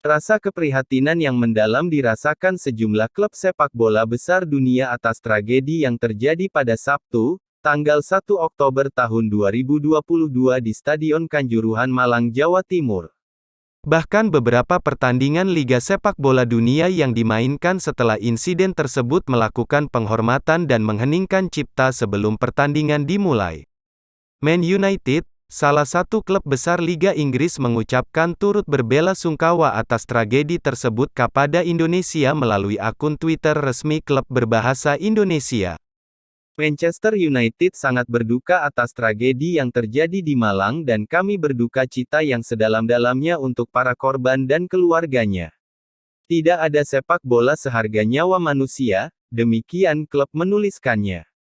Rasa keprihatinan yang mendalam dirasakan sejumlah klub sepak bola besar dunia atas tragedi yang terjadi pada Sabtu, tanggal 1 Oktober tahun 2022 di Stadion Kanjuruhan Malang, Jawa Timur. Bahkan beberapa pertandingan Liga Sepak Bola Dunia yang dimainkan setelah insiden tersebut melakukan penghormatan dan mengheningkan cipta sebelum pertandingan dimulai. Man United, Salah satu klub besar Liga Inggris mengucapkan turut berbela sungkawa atas tragedi tersebut kepada Indonesia melalui akun Twitter resmi klub berbahasa Indonesia. Manchester United sangat berduka atas tragedi yang terjadi di Malang dan kami berduka cita yang sedalam-dalamnya untuk para korban dan keluarganya. Tidak ada sepak bola seharga nyawa manusia, demikian klub menuliskannya.